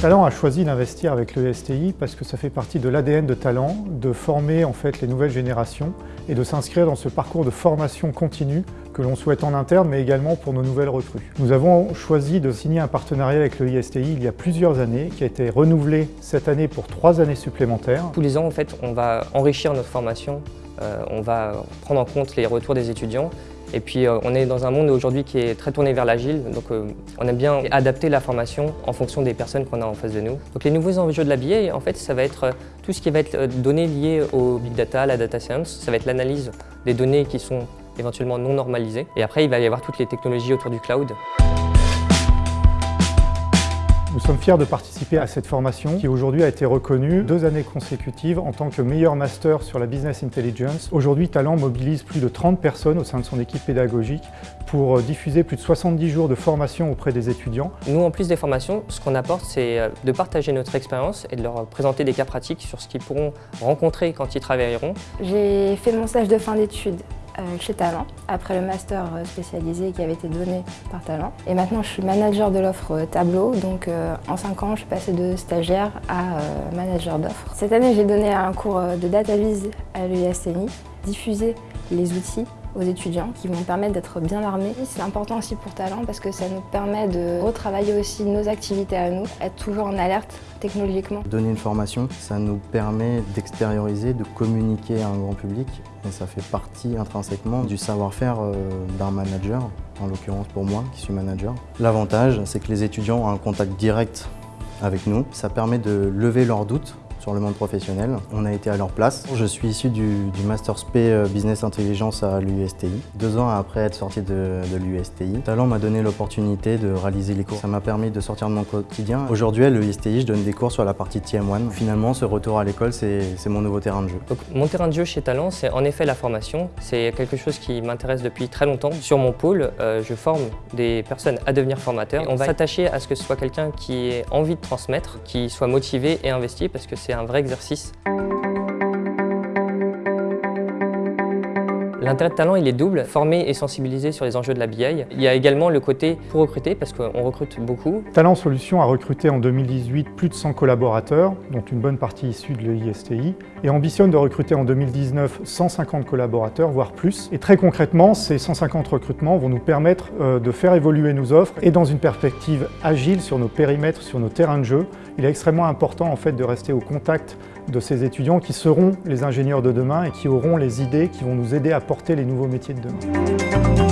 Talent a choisi d'investir avec le STI parce que ça fait partie de l'ADN de Talent de former en fait les nouvelles générations et de s'inscrire dans ce parcours de formation continue que l'on souhaite en interne mais également pour nos nouvelles recrues. Nous avons choisi de signer un partenariat avec le ISTI il y a plusieurs années qui a été renouvelé cette année pour trois années supplémentaires. Tous les ans en fait on va enrichir notre formation, euh, on va prendre en compte les retours des étudiants et puis euh, on est dans un monde aujourd'hui qui est très tourné vers l'agile, donc euh, on aime bien adapter la formation en fonction des personnes qu'on a en face de nous. Donc les nouveaux enjeux de la en fait, ça va être tout ce qui va être données liées au big data, à la data science, ça va être l'analyse des données qui sont éventuellement non normalisées. Et après, il va y avoir toutes les technologies autour du cloud. Nous sommes fiers de participer à cette formation qui aujourd'hui a été reconnue deux années consécutives en tant que meilleur master sur la Business Intelligence. Aujourd'hui, Talent mobilise plus de 30 personnes au sein de son équipe pédagogique pour euh, diffuser plus de 70 jours de formation auprès des étudiants. Nous, en plus des formations, ce qu'on apporte, c'est euh, de partager notre expérience et de leur présenter des cas pratiques sur ce qu'ils pourront rencontrer quand ils travailleront. J'ai fait mon stage de fin d'études euh, chez Talent, après le master euh, spécialisé qui avait été donné par Talent. Et maintenant, je suis manager de l'offre euh, Tableau, donc en 5 ans, je suis passée de stagiaire à manager d'offre. Cette année, j'ai donné un cours de data à l'ESNI, diffuser les outils aux étudiants qui vont permettre d'être bien armés. C'est important aussi pour Talent parce que ça nous permet de retravailler aussi nos activités à nous, être toujours en alerte technologiquement. Donner une formation, ça nous permet d'extérioriser, de communiquer à un grand public et ça fait partie intrinsèquement du savoir-faire euh, d'un manager, en l'occurrence pour moi qui suis manager. L'avantage, c'est que les étudiants ont un contact direct avec nous. Ça permet de lever leurs doutes sur le monde professionnel. On a été à leur place. Je suis issu du, Master SP euh, Business Intelligence à l'USTI. Deux ans après être sorti de, l'USTI, Talent m'a donné l'opportunité de réaliser les cours. Ça m'a permis de sortir de mon quotidien. Aujourd'hui à l'USTI, je donne des cours sur la partie TM1. Finalement, ce retour à l'école, c'est mon nouveau terrain de jeu. Mon terrain de jeu chez Talent, c'est en effet la formation. C'est quelque chose qui m'intéresse depuis très longtemps. Sur mon pôle, euh, je forme des personnes à devenir formateurs. On va s'attacher à ce que ce soit quelqu'un qui ait envie de transmettre, qui soit motivé et investi parce que c'est c'est un vrai exercice. L'intérêt de talent, il est double, former et sensibiliser sur les enjeux de la BI. Il y a également le côté pour recruter, parce qu'on recrute beaucoup. Talent Solutions a recruté en 2018 plus de 100 collaborateurs, dont une bonne partie issue de l'ISTI, et ambitionne de recruter en 2019 150 collaborateurs, voire plus. Et très concrètement, ces 150 recrutements vont nous permettre euh, de faire évoluer nos offres et dans une perspective agile sur nos périmètres, sur nos terrains de jeu. Il est extrêmement important en fait de rester au contact de ces étudiants qui seront les ingénieurs de demain et qui auront les idées qui vont nous aider à porter les nouveaux métiers de demain.